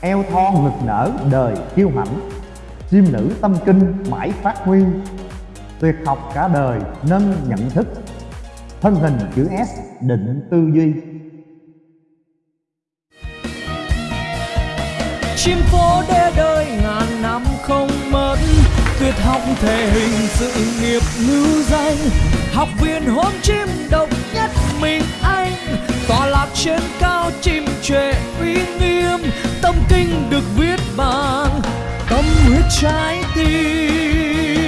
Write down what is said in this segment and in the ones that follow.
eo thon ngực nở đời kiêu hãnh. Chim nữ tâm kinh mãi phát huy. Tuyệt học cả đời nâng nhận thức. Thân hình chữ S định tư duy. Chim phố đê đời ngàn năm không mất. Tuyệt học thể hình sự nghiệp lưu danh. Học viên hôn chim độc nhất mình trên cao chim trệ uy nghiêm, tâm kinh được viết bằng tâm huyết trái tim.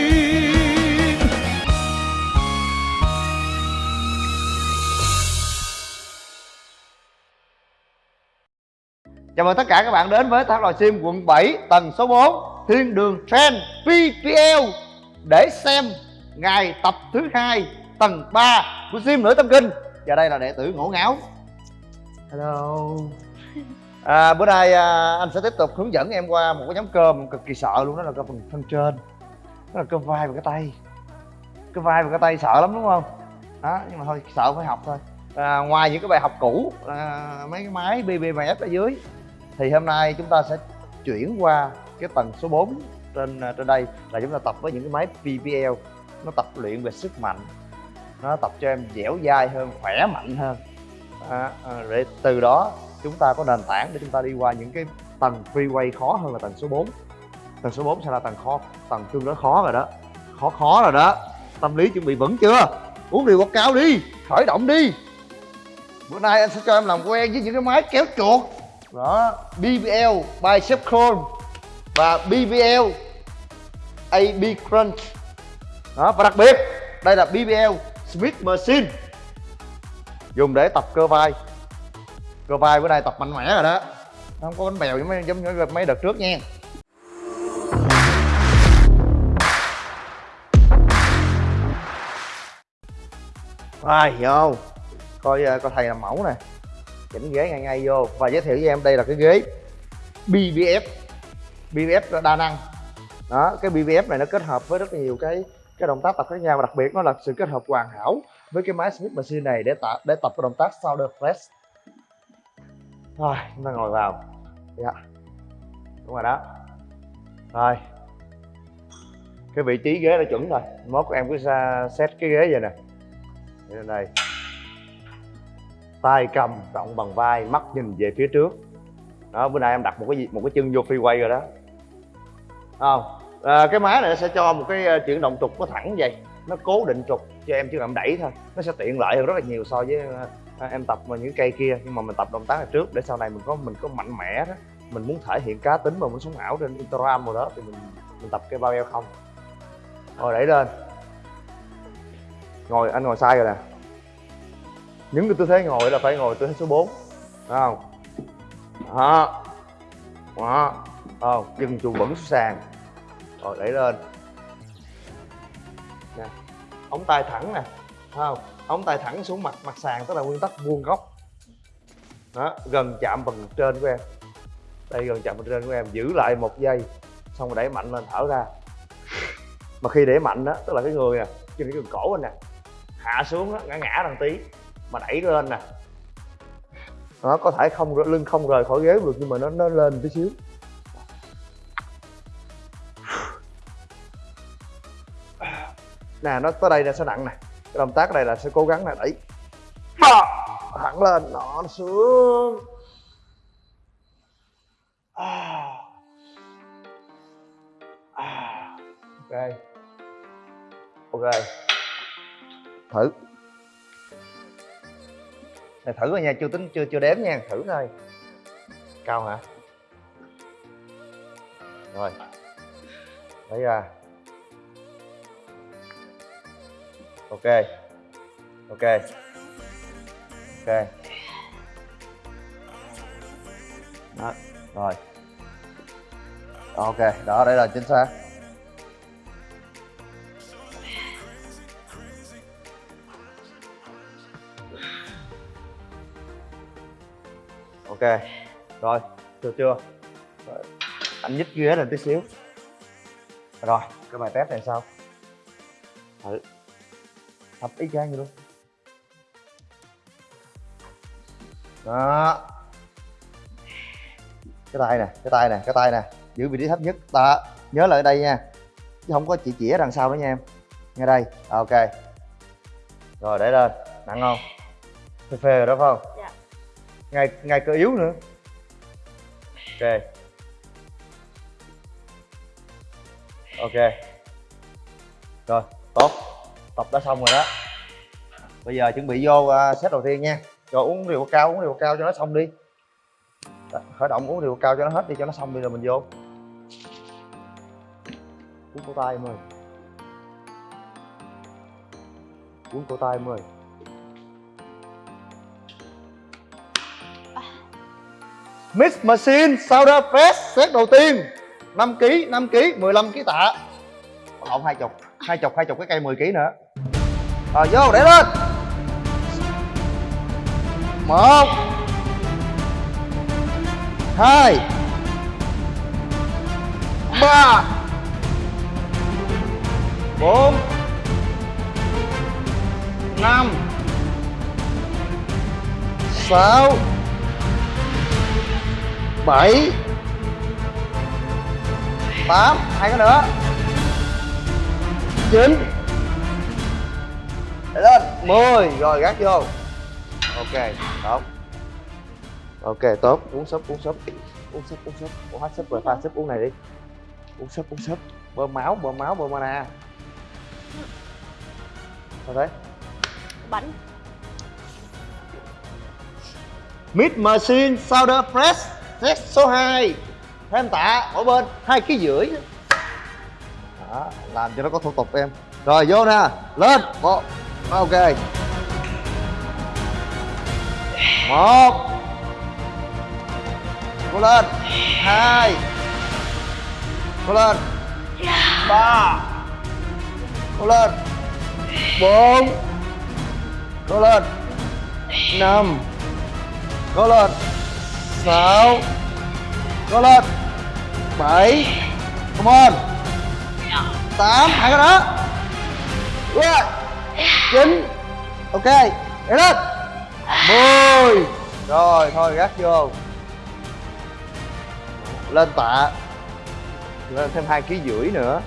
Chào mừng tất cả các bạn đến với tháp Lò Sim quận 7 tầng số 4 Thiên đường Trend PPL Để xem ngày tập thứ hai, tầng 3 của Sim Nữ Tâm Kinh. Và đây là đệ tử ngổ ngáo. Hello. À, Bữa nay à, anh sẽ tiếp tục hướng dẫn em qua một cái nhóm cơ mà cực kỳ sợ luôn Đó là cơ phần thân trên. Đó là cơ vai và cái tay. Cơ vai và cái tay sợ lắm đúng không? Đó, nhưng mà thôi sợ phải học thôi. À, Ngoài những cái bài học cũ à, Mấy cái máy BBMF ở dưới thì hôm nay chúng ta sẽ chuyển qua cái tầng số 4 trên à, trên đây là chúng ta tập với những cái máy PPL nó tập luyện về sức mạnh. Nó tập cho em dẻo dai hơn khỏe mạnh hơn à, à, để từ đó chúng ta có nền tảng để chúng ta đi qua những cái tầng freeway khó hơn là tầng số 4 tầng số 4 sẽ là tầng khó tầng tương đối khó rồi đó. Khó khó rồi đó. Tâm lý chuẩn bị vững chưa? Uống điều quảng cao đi. Khởi động đi. Bữa nay anh sẽ cho em làm quen với những cái máy kéo chuột. Đó BBL bicep curl và BBL AB crunch. Đó và đặc biệt đây là BBL Smith machine dùng để tập cơ vai. Cơ vai bữa nay tập mạnh mẽ rồi đó. Không có bánh bèo giống giống như mấy đợt trước nha. Rồi, vô. Coi ờ, coi thầy làm mẫu nè. Chỉnh ghế ngay ngay vô và giới thiệu với em đây là cái ghế BBF BBF đa năng. Đó, cái BBF này nó kết hợp với rất nhiều cái cái động tác tập khác nhau và đặc biệt nó là sự kết hợp hoàn hảo với cái máy Smith Machine này để tạ để tập cái động tác shoulder press. Rồi chúng ta ngồi vào. Dạ. Đúng rồi đó. Rồi. Cái vị trí ghế đã chuẩn rồi. Mốt em cứ ra set cái ghế vậy nè. Đây, này tay cầm rộng bằng vai mắt nhìn về phía trước. Đó bữa nay em đặt một cái gì một cái chân vô freeway rồi đó. Không. À, cái máy này sẽ cho một cái ờ, chuyển động trục nó thẳng vậy nó cố định trục cho em chỉ cần đẩy thôi. Nó sẽ tiện lợi hơn rất là nhiều so với ờ, à, em tập vào những cây kia. Nhưng mà mình tập động tác này trước, để sau này mình có mình có mạnh mẽ đó. Mình muốn thể hiện cá tính mà muốn sống ảo trên instagram rồi đó, thì mình mình tập cái bao eo không. Rồi đẩy lên. Ngồi, anh ngồi sai rồi nè. Những cái tư thế ngồi là phải ngồi tư thế số 4 Đúng không? Đó. Đó. Không chân chuồng vẫn xuống sàn. Rồi, đẩy lên ống tay thẳng nè không? Ống tay thẳng xuống mặt mặt sàn tức là nguyên tắc vuông góc. Đó gần chạm phần trên của em. Đây gần chạm phần trên của em giữ lại một giây xong rồi đẩy mạnh lên thở ra. Mà khi để mạnh đó tức là cái người nè trên cái cổ anh nè hạ xuống đó, ngã ngã đằng tí mà đẩy lên nè. Nó có thể không lưng không rời khỏi ghế được nhưng mà nó nó lên tí xíu. Nè nó tới đây là sẽ nặng nè. Cái động tác này là sẽ cố gắng là đẩy. Thẳng lên nó xuống. Ok. Ok. Thử. Này thử rồi nha chưa tính chưa chưa đếm nha. Thử thôi cao hả? Rồi. Lấy ra ok. Ok. Ok. Đó, rồi. Ok, đó, đây là chính xác. Ok, rồi, được chưa? Rồi. anh nhích ghế lên tí xíu. Rồi, cái bài test này sao? Thử thập ý chang vậy luôn. Đó. Cái tay nè cái tay nè cái tay nè. Giữ vị trí thấp nhất. Đó. Nhớ lại đây nha. Chứ không có chỉ chĩa đằng sau nữa nha em. Ngay đây. Ok. Rồi để lên. Nặng không? Phê phê rồi đó phải không? Dạ. ngay ngay cơ yếu nữa. Ok. Ok. Rồi tốt tập đã xong rồi đó. Bây giờ chuẩn bị vô uh, set đầu tiên nha. Rồi uống rượu cao uống rượu cao cho nó xong đi. Đó, khởi động uống rượu cao cho nó hết đi cho nó xong đi rồi mình vô. Uống cổ tay em ơi uống cổ tay em ơi Mix Machine Soda Fest set đầu tiên 5 kg 5 kg 15 kg tạ. Lộn hai chục hai chục hai chục cái cây 10 kg nữa. Rồi, vô, để lên. Một. Hai. Ba. Bốn. Năm. Sáu. Bảy. Tám. Hai cái nữa chín. Để lên. Mười. Rồi gác vô. Ok tốt. Ok tốt. Uống súp uống súp. Uống súp uống súp. Uống hết súp rồi pha súp uống này đi. Uống súp uống súp. Bơm máu bơm máu bơm mana. Sao thế? Bánh. Mid Machine Soda Fresh set số 2 Thêm tạ mỗi bên. Hai ký rưỡi đó, làm cho nó có thủ tục em. Rồi vô nè, lên một Ok. Một. Cố lên. Hai. Cố lên. Ba. Cố lên. Bốn. Cố lên. Năm. Cố lên. Sáu. Cố lên. Bảy. Come on tám, hai cái đó. Yeah. chín. Ok, để lên. Mười. Rồi, thôi, gác vô. Lên tạ. Lên thêm hai ký rưỡi nữa.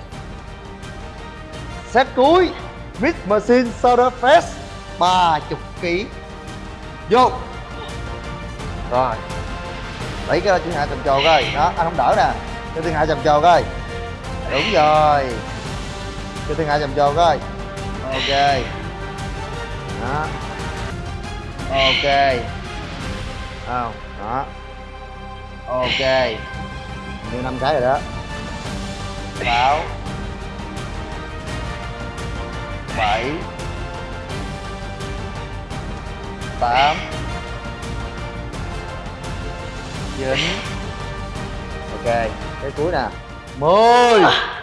Set cuối. Mix Machine Soda Fest 30 kg vô. Rồi. Lấy cái chân hạ trầm trồ coi. Đó, anh không đỡ nè. Cho thiên hạ trầm trồ coi. Đúng rồi cho thiên hạ dầm vô coi. Ok. Đó. Ok. Không, đó. Ok. Như năm cái rồi đó. Sáu. Bảy. Tám. Chín. Ok. Cái cuối nè. Mười.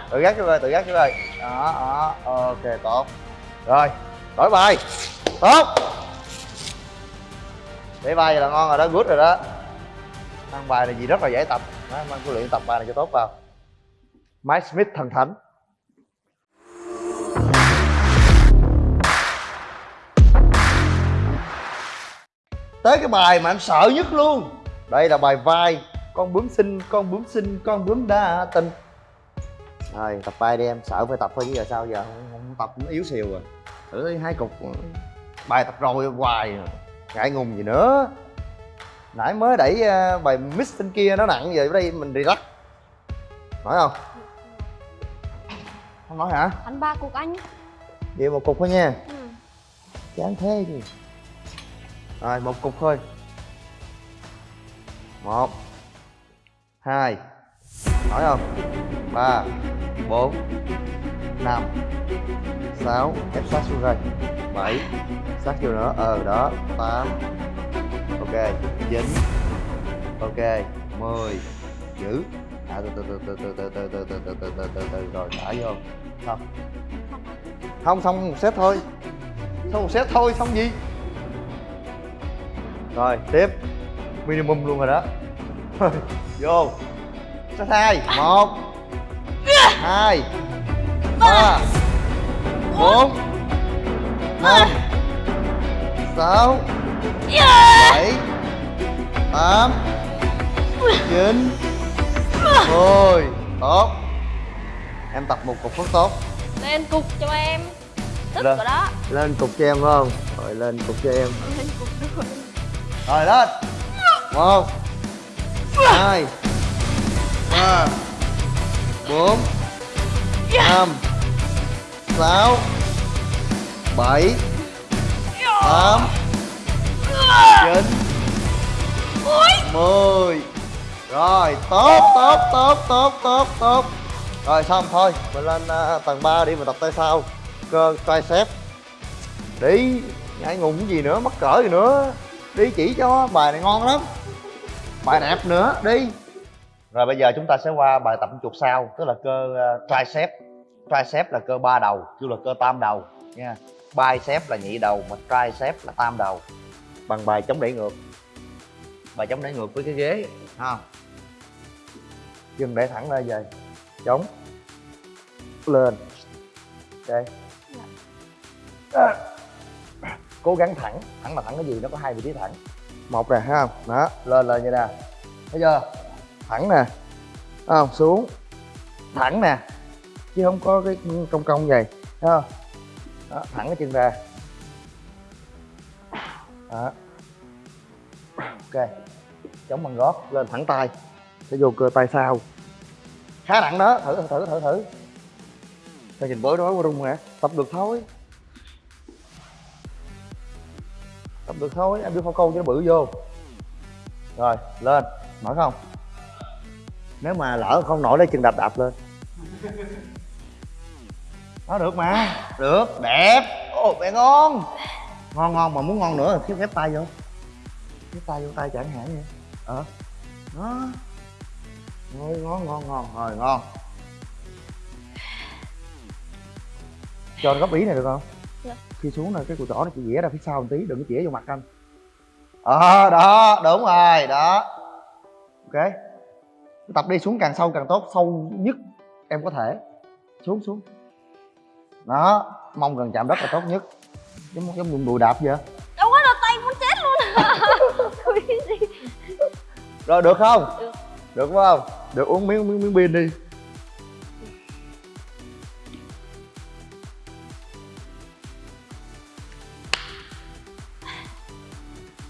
Tự gác cho coi tự gác cho coi đó đó. Ok tốt. Rồi đổi bài. Tốt. Để bài là ngon rồi đó good rồi đó. Ăn bài này gì rất là dễ tập. Đó, mang cái luyện tập bài này cho tốt vào. Mike Smith thần thánh. Tới cái bài mà anh sợ nhất luôn. Đây là bài vai. Con bướm xinh con bướm xinh con bướm đa tình rồi tập bài đi em. Sợ phải tập thôi chứ giờ sao giờ? Không, không tập cũng yếu xìu rồi. Thử đi hai cục. Bài tập rồi hoài. Ngại ngùng gì nữa. Nãy mới đẩy ờ, bài mix bên kia nó nặng giờ ở đây mình relax. Nói không? Không nói hả? Ăn ba cục anh. Vậy một cục thôi nha. Ừ. chán thế gì rồi một cục thôi. Một hai. Nói không? Ba bốn năm sáu ép sát xuống rồi bảy sát vô nữa ờ đó tám ok 9 ok mười giữ à từ từ từ từ từ từ từ từ từ từ từ từ từ rồi thả vô xong không xong một set thôi xong một set thôi xong gì rồi tiếp minimum luôn rồi đó vô set hai một hai ba bốn năm sáu bảy tám chín. Mười tốt. Em tập một cục rất tốt. Lên cục cho em. Tức Lên. rồi đó. Lên cục cho em phải không? Rồi lên cục cho em. Lên cục rồi. Rồi lên. Một hai ba bốn năm sáu bảy tám chín mười. Rồi tốt tốt tốt tốt tốt tốt. Rồi xong thôi mình lên uh, tầng 3 đi mình tập tay sau. Cơ tricep. Đi ngại ngùng cái gì nữa mắc cỡ gì nữa. Đi chỉ cho bài này ngon lắm. Bài đẹp nữa đi rồi bây giờ chúng ta sẽ qua bài tập chuột sau tức là cơ uh, tricep. Tricep là cơ ba đầu kêu là cơ tam đầu nha. Bicep là nhị đầu mà tricep là tam đầu. Bằng bài chống đẩy ngược. Bài chống đẩy ngược với cái ghế ha. Chân để thẳng lên về. Chống. Lên. Ok. À. cố gắng thẳng. Thẳng là thẳng cái gì? Nó có hai vị trí thẳng. Một nè không? Đó. Lên lên như nè. Thấy chưa thẳng nè. Thấy xuống. Thẳng nè. Chứ không có cái cong cong vậy. Thấy không? Đó, thẳng cái chân ra. Đó. Ok. Chống bằng gót lên thẳng tay. Sẽ vô cơ tay sau. Khá nặng đó. Thử thử thử thử sao nhìn bối rối quá rung hả tập được thôi. Tập được thôi. Em đưa phao câu cho nó bự vô. Rồi lên. Mở không? Nếu mà lỡ không nổi lấy chân đạp đạp lên. Nó được mà. Được đẹp. Ồ mẹ ngon. Ngon ngon mà muốn ngon nữa thì khép tay vô. Khép tay vô tay chẳng hạn vậy ờ. Đó. Rồi ngon ngon ngon. Rồi ngon. Cho góc ý này được không? Dạ. khi xuống là cái cùi chỏ nó chỉ vẽ ra phía sau một tí đừng có chĩa vô mặt anh. Ờ đó đúng rồi đó. Ok tập đi xuống càng sâu càng tốt sâu nhất em có thể. Xuống xuống. Đó mong gần chạm đất là tốt nhất. Giống giống dùng đùi đạp vậy. Đâu có là tay muốn chết luôn. Rồi được không? Được. được phải không? Được uống miếng miếng miếng pin đi.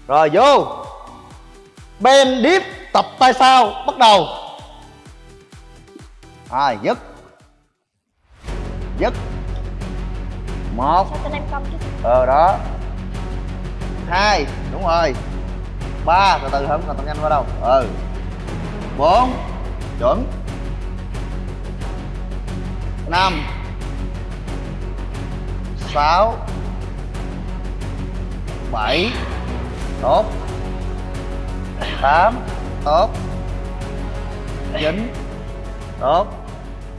Rồi vô. Ben dip tập tay sau bắt đầu rồi dứt. Dứt. Một. Ờ đó. Hai đúng rồi. Ba từ từ không cần tập nhanh quá đâu. Ừ. Bốn chuẩn. Năm. Sáu. Bảy. Tốt. Tám. Tốt. Chín. Tốt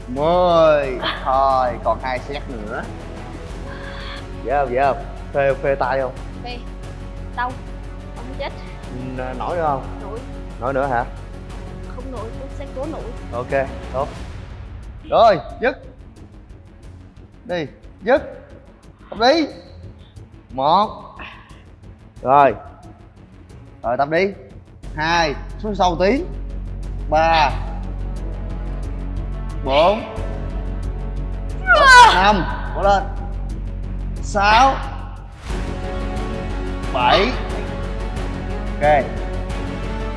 mười thôi còn hai set nữa. Dễ không dễ không? Phê phê tay không? Về Đau Không chết. N- nổi nữa không? Nổi. Nổi nữa hả? Không nổi Tôi sẽ cố nổi. Ok tốt. Rồi dứt. Đi dứt. Tập đi một. Rồi. Rồi tập đi hai. Xuống sâu tí. Ba bốn. Năm. Cố lên. Sáu. Bảy. Ok.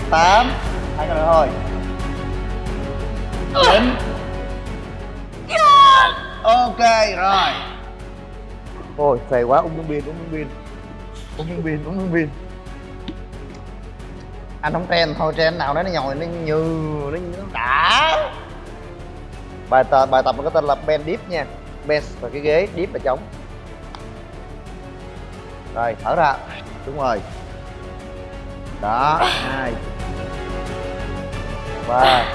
Tám. Hai cái nữa thôi. Chín. Ok rồi. Ôi phê quá uống miếng pin uống miếng pin uống miếng pin uống miếng pin anh không trend thôi trend nào đó nó nhồi nó như nó, nó đã bài tập bài tập nó có tên là bend dip nha. Bend và cái ghế dip là chống rồi, thở ra. Đúng rồi. Đó, hai. Ba.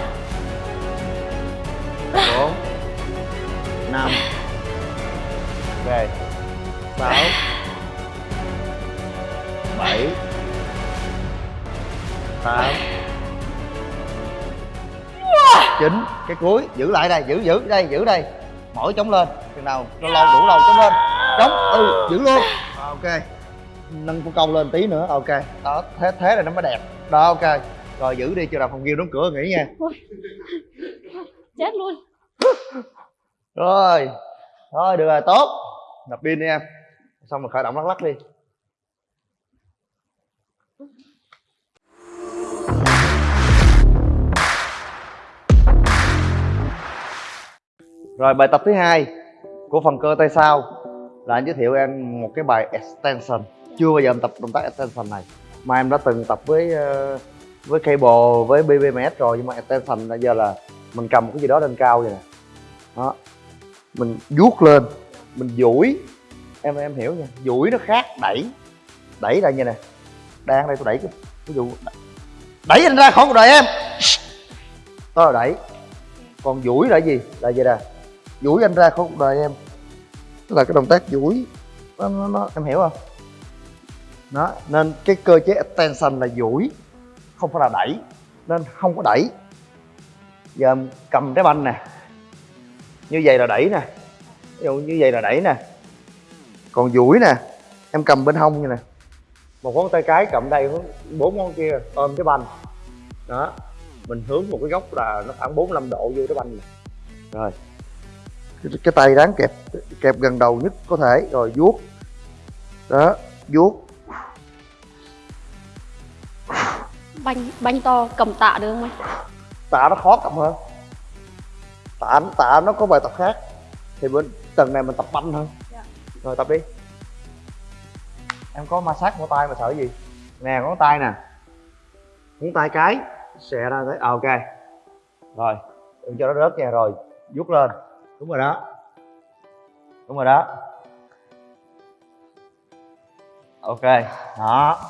Cái cuối giữ lại đây giữ giữ đây giữ đây. Mỗi chống lên chừng nào lâu lâu đủ lâu chống lên. Chống ừ giữ luôn. Ok. Nâng con câu lên tí nữa ok. Đó thế thế này nó mới đẹp. Đó ok. Rồi giữ đi cho đào phòng ghiêu đóng cửa nghỉ nha. Chết luôn. Rồi. Thôi được rồi tốt. Nạp pin đi em. Xong rồi khởi động lắc lắc đi rồi, bài tập thứ hai của phần cơ tay sau là anh giới thiệu em một cái bài extension. Chưa bao giờ em tập động tác extension này, mà em đã từng tập với ờ, với cable, với bbms rồi, nhưng mà extension bây giờ là mình cầm một cái gì đó lên cao vậy nè. Đó, mình vuốt lên, mình duỗi. Em em hiểu nha, duỗi nó khác, đẩy đẩy ra như nè đang đây tôi đẩy cái ví dụ đẩy anh ra khỏi cuộc đời em. Đó là đẩy. Còn duỗi là gì? Là gì nè? Duỗi anh ra khỏi cuộc đời em. Tức là cái động tác duỗi nó, nó, nó em hiểu không? Đó nên cái cơ chế attention là duỗi không phải là đẩy. Nên không có đẩy. Giờ em cầm trái banh nè. Như vậy là đẩy nè. Ví dụ như vậy là đẩy nè. Còn duỗi nè em cầm bên hông như nè. Một ngón tay cái cầm đây bốn ngón kia ôm cái banh. Đó mình hướng một cái góc là nó khoảng 45 độ vô cái banh này. Rồi cái, tay ráng kẹp kẹp gần đầu nhất có thể rồi vuốt. Đó vuốt. Banh banh to cầm tạ được không anh? Tạ nó khó cầm hơn. Tạ tạ nó có bài tập khác. Thì bên tầng này mình tập banh hơn. Dạ. rồi tập đi. Em có ma sát cổ tay mà sợ gì? Nè ngón tay nè. Ngón tay cái xè ra thấy à, ok. Rồi đừng cho nó rớt nha. Rồi vuốt lên đúng rồi đó. Đúng rồi đó. Ok đó.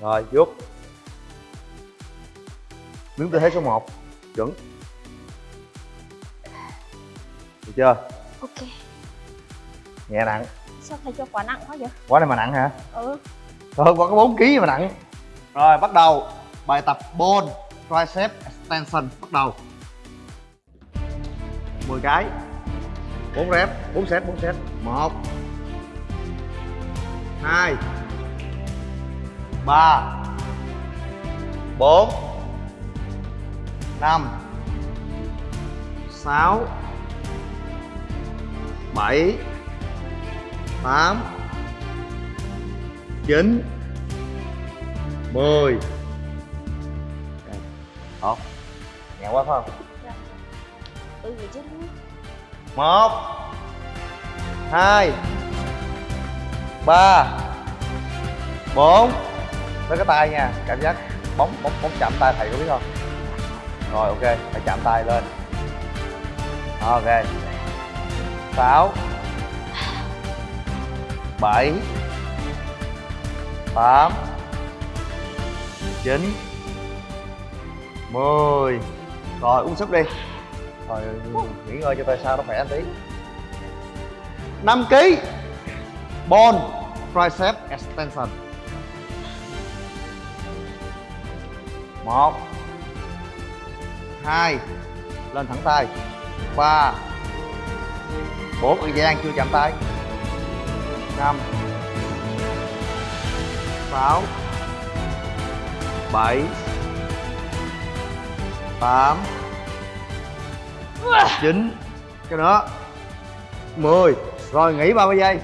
Rồi vuốt. Đứng tư thế số 1 chuẩn. Được chưa? Ok. Nhẹ nặng. Sao thầy cho quá nặng quá vậy? Quá này mà nặng hả? Ừ. Thôi quá có 4 kg mà nặng. Rồi bắt đầu bài tập bone tricep extension bắt đầu. 10 cái. 4 rep 4 set 4 set. 1 2 3 4 5 6 7 8 9 10 Nhẹ quá phải không? ừ vậy chứ một hai ba bốn. Với cái tay nha cảm giác bóng bóng bóng chạm tay thầy có biết không? Rồi ok phải chạm tay lên. Ok. Sáu bảy tám chín mười rồi, uống súp đi. Rồi, nghỉ ngơi cho tay sao nó khỏe anh tí. 5 kg bone, tricep extension. Một. Hai. Lên thẳng tay. Ba. Bốn. Thời gian chưa chạm tay. Năm. Sáu. Bảy tám, chín, cái nữa 10 rồi, nghỉ 30 giây.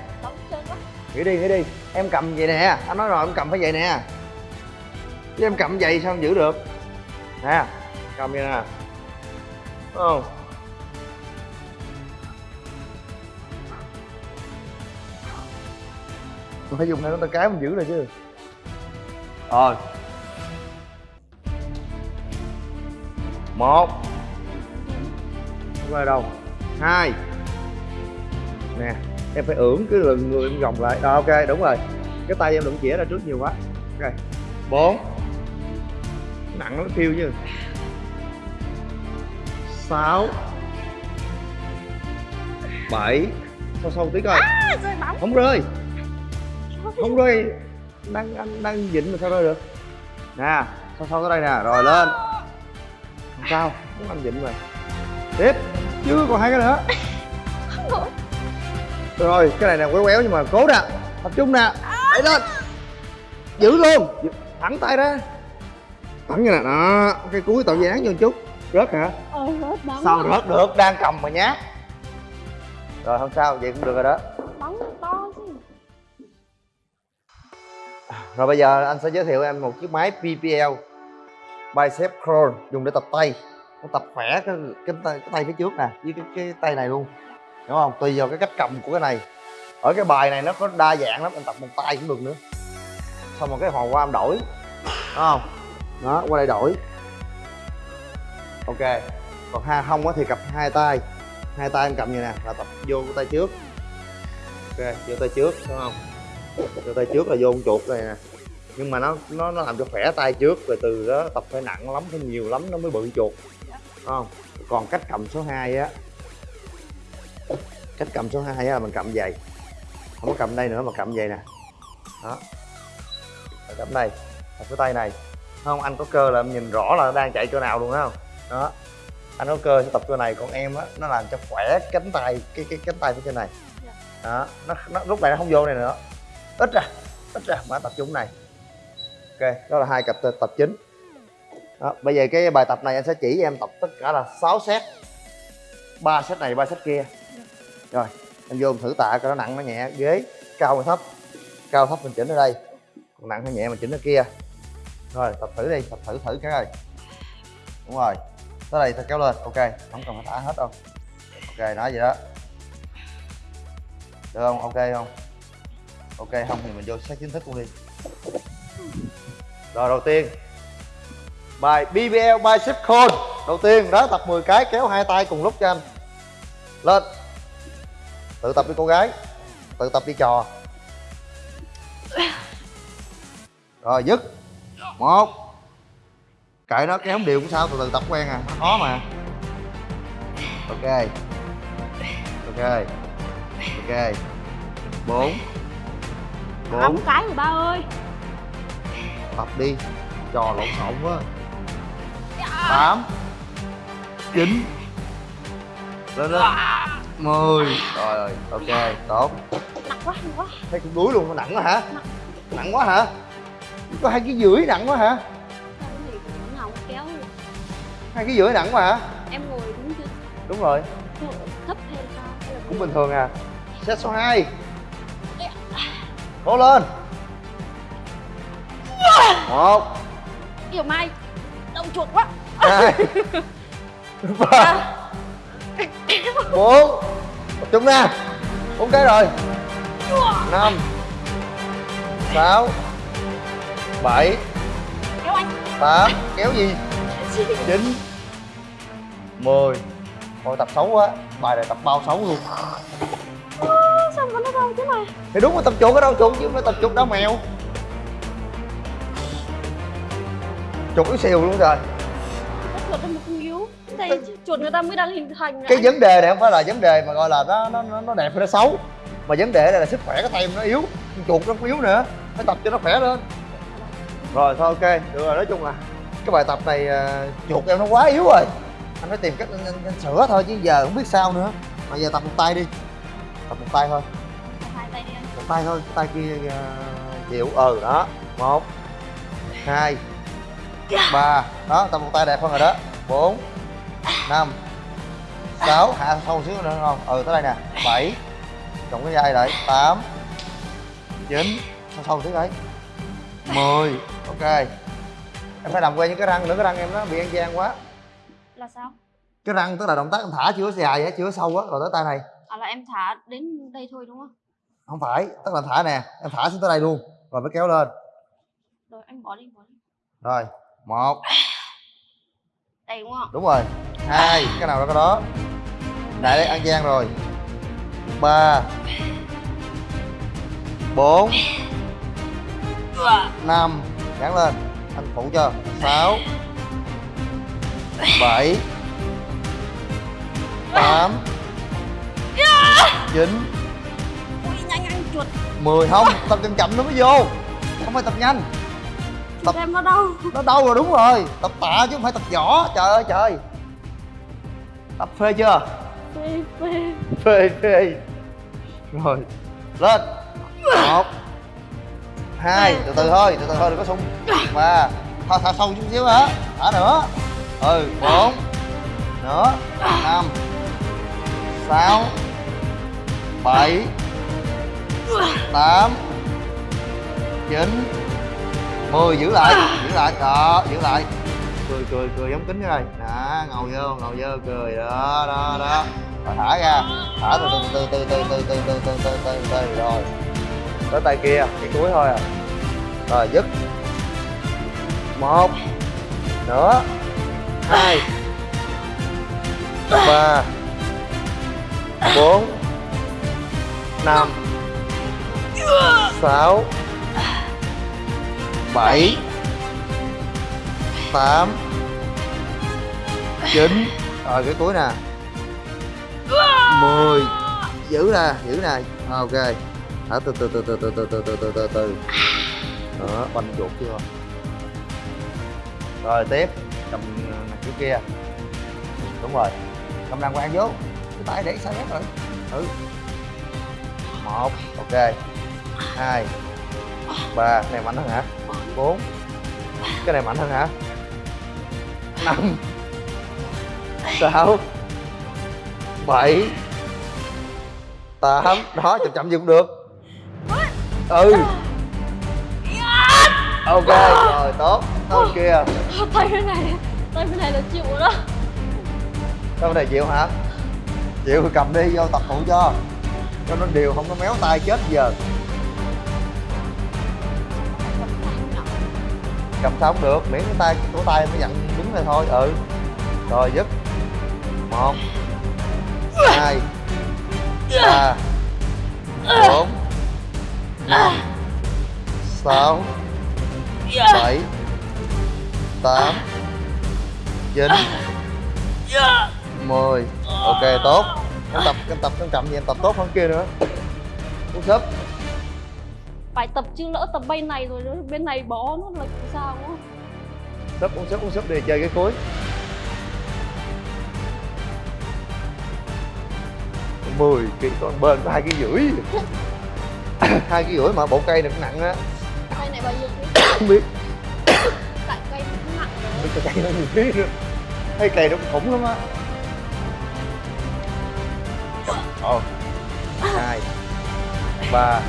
Nghỉ đi nghỉ đi. Em cầm vậy nè. Anh nói rồi, em cầm phải vậy nè. Chứ em cầm vậy sao em giữ được? Nè, cầm vậy nè. Đúng không? Mình phải dùng này nó tay cái mình giữ rồi chứ. Rồi. Một. Không ở đâu hai. Nè em phải ưỡn cái lưng người em gồng lại. Rồi ok đúng rồi. Cái tay em đụng chĩa ra trước nhiều quá. Ok. Bốn. Nặng nó phiêu chứ. Sáu. Bảy. Sâu sâu tí coi. À, rơi bóng. Không rơi. Không rơi. Đang anh đang dịnh mà sao rơi được? Nè sâu sâu tới đây nè. Rồi lên sao? Muốn anh dịnh rồi tiếp. Chưa còn hai cái nữa. Rồi cái này nè quéo quéo nhưng mà cố nè. Tập trung nè. Đẩy lên. Giữ luôn. Thẳng tay ra. Thẳng như nè đó cái cuối tạo dáng vô chút. Rớt hả? Hết bắn. Sao rớt được? Đang cầm mà nhát. Rồi không sao. Vậy cũng được rồi đó. Bắn to chứ. Rồi bây giờ anh sẽ giới thiệu em một chiếc máy PPL bicep curl dùng để tập tay. Nó tập khỏe cái cái tay, cái tay phía trước nè với cái, cái tay này luôn. Đúng không? Tùy vào cái cách cầm của cái này. Ở cái bài này nó có đa dạng lắm anh tập một tay cũng được nữa. Xong rồi cái hòn qua em đổi. Đúng không? Đó qua đây đổi. Ok. Còn ha không á thì cặp hai tay. Hai tay em cầm như nè là tập vô cái tay trước. Ok vô tay trước đúng không? Vô tay trước là vô con chuột này nè nhưng mà nó nó nó làm cho khỏe tay trước rồi từ đó tập phải nặng lắm phải nhiều lắm nó mới bự chuột. Không? Còn cách cầm số 2 á cách cầm số 2 á là mình cầm vậy. Không có cầm đây nữa mà cầm vậy nè. Đó. Rồi cầm đây tập cái tay này. Không? Anh có cơ là em nhìn rõ là nó đang chạy chỗ nào luôn đó không? Đó. Anh có cơ sẽ tập chỗ này còn em á nó làm cho khỏe cánh tay cái cái cánh tay phía trên này. Đó. Nó, nó lúc này nó không vô này nữa. Ít ra ít ra mà tập trung này ok đó là hai cặp tập, chính. Đó, bây giờ cái bài tập này anh sẽ chỉ cho em tập tất cả là 6 set. Ba set này ba set kia. Rồi em vô thử tạ coi nó nặng nó nhẹ ghế cao hay thấp? Cao thấp mình chỉnh ở đây. Còn nặng hay nhẹ mình chỉnh ở kia. Rồi tập thử đi tập thử thử cái này. Đúng rồi. Tới đây ta kéo lên ok. Không cần phải thả hết đâu. Ok nói vậy đó. Được không? Ok không? Ok không thì mình vô xét chính thức luôn đi rồi đầu tiên. Bài BBL bicep curl đầu tiên đó tập 10 cái kéo hai tay cùng lúc cho anh. Lên. Tự tập đi cô gái. Tự tập đi trò. Rồi dứt. Một. Kệ nó kéo không đều cũng sao từ từ tập quen à. Nó khó mà. Ok. Ok. Ok. Bốn. Bốn. cái rồi ba ơi tập đi. Trò lộn xộn quá. Tám chín lên lên. Mười. Rồi rồi ok tốt. Nặng quá nặng quá. Thấy cũng đuối luôn nặng quá hả? Nặng. Quá hả? Có hai cái rưỡi nặng quá hả? Hai cái rưỡi nặng quá hả? Em ngồi đúng chưa? Đúng rồi. Thấp hay sao? Cũng bình thường à. Set số 2 cố lên một. Yêu mai Đau chuột quá. Hai. Ba. Bốn. Trung nè bốn cái rồi. Năm. Sáu. Bảy. Kéo anh. Tám. Kéo gì? Chín. Mười. Ôi tập xấu quá. Bài này tập bao xấu luôn. Sao mà nó đau thế này Thì đúng là tập chuột ở đâu chuột chứ không phải tập chuột đau mèo Chuột yếu xìu luôn rồi chuột nó mà không yếu. Đây chuột người ta mới đang hình thành Cái vấn đề này không phải là vấn đề mà gọi là nó nó nó, đẹp hay nó xấu. Mà vấn đề này là sức khỏe cái tay nó yếu. Chuột nó không yếu nữa. Phải tập cho nó khỏe lên. Rồi thôi ok. Được rồi nói chung là Cái bài tập này à, chuột em nó quá yếu rồi. Anh phải tìm cách anh, anh, anh sửa thôi chứ giờ không biết sao nữa. Mà giờ tập một tay đi. Tập một tay thôi. Hai tay đi anh. Một tay thôi tay kia uh, chịu. Ừ đó. Một hai ba. Đó tập một tay đẹp hơn rồi đó. Bốn. Năm. Sáu. Hạ sâu xíu nữa không? Ừ tới đây nè. Bảy. Cộng cái dây lại. Tám. Chín. Sâu sâu xíu đấy mười. Ok. Em phải làm quen với cái răng nữa cái răng em nó bị ăn gian quá. Là sao? Cái răng tức là động tác em thả chưa dài á chưa sâu á rồi tới tay này. À là em thả đến đây thôi đúng không? Không phải tức là thả nè. Em thả xuống tới đây luôn rồi mới kéo lên. Rồi anh bỏ đi bỏ đi. Rồi một. Đây đúng không? Đúng rồi. Hai cái nào đó cái đó. Đại đây ăn gian rồi. Ba. Bốn. Năm. Gắn lên. Anh phụ cho. Sáu. Bảy. Tám. Chín. Anh chuột. Mười. Không tập chậm chậm nó mới vô. Không phải tập nhanh Chuột em nó đau nó đâu rồi đúng rồi. Tập tạ chứ không phải tập võ. Trời ơi trời tập phê chưa? Phê phê. Phê phê. Rồi lên. Một hai từ từ thôi từ từ thôi đừng có sung. Ba. Thả, thả sâu chút xíu hả? Thả nữa. Ừ bốn. Nữa. Năm. Sáu. Bảy. Tám. Chín mười giữ lại giữ lại đó giữ lại cười cười cười giống kính rồi đó ngồi vô ngồi vô cười đó đó đó rồi thả ra thả từ từ từ từ từ từ từ từ từ từ từ từ rồi tới tay kia cái cuối thôi à rồi dứt một nữa hai ba bốn năm sáu bảy tám chín rồi cái cuối nè mười giữ nè giữ nè ok Đó, từ từ từ từ từ từ từ từ từ từ từ đó banh chuột chưa rồi tiếp cầm kiểu kia đúng rồi cầm đàng hoàng vô cái tay để sai rồi ừ một ok hai ba cái này mạnh hơn hả? Bốn. Cái này mạnh hơn hả? Năm. Sáu. Bảy. Tám. Đó chậm chậm gì cũng được. Ừ. Ok rồi tốt. Thôi kia. Tay bên này. Tay bên này là chịu rồi đó. Sao này chịu hả? Chịu thì cầm đi vô tập phụ cho. Cho nó đều không có méo tay chết giờ Cầm sao cũng được, miễn cái tay cổ tay mới nhận đứng này thôi, ừ. Rồi dứt. Một hai ba bốn năm sáu bảy tám chín mười. Ok tốt. Em tập em tập em chậm gì em tập tốt hơn kia nữa. Uống sấp phải tập chứ lỡ tập bên này rồi bên này bó nó là sao quá súp uống súp uống súp để chơi cái cuối mười ký con bên có hai ký rưỡi. Hai ký rưỡi mà bộ cây này cũng nặng á. Cây này bao nhiêu không biết. Tại cây nó cũng nặng rồi. Cái cây nó nhiều ký nữa. Thấy cây nó cũng khủng lắm á. Một hai. Ba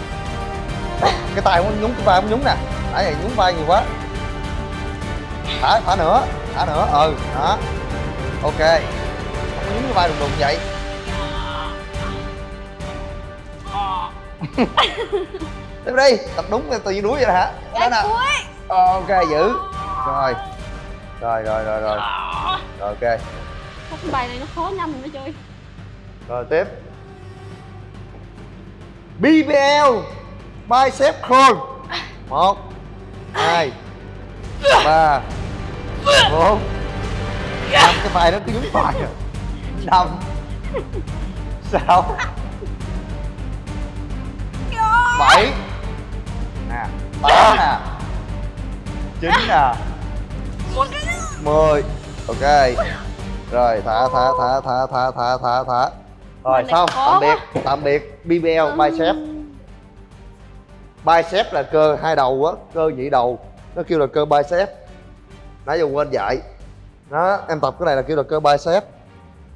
cái tay không nhúng cái vai không nhúng nè. Nãy giờ nhúng vai nhiều quá. Thả thả nữa? Thả nữa? Ừ đó ok. Không nhúng cái vai đùng đùng vậy. Tiếp đi. Tập đúng tự nhiên đuối vậy hả? Đó nè. ok giữ. Rồi. Rồi rồi rồi rồi. Rồi ok. Cái bài này nó khó nhầm mới chơi rồi tiếp. BBL bicep curl. Một hai ba bốn. Năm cái bài nó cứ nhúng bài à năm sáu bảy. Nè tám nè. Chín nè. Mười. Ok. Rồi thả thả thả thả thả thả thả thả. Rồi xong. tạm biệt. tạm biệt. BBL bicep bicep là cơ hai đầu á, cơ nhị đầu, nó kêu là cơ bicep. Nãy giờ quên dạy. Đó, em tập cái này là kêu là cơ bicep.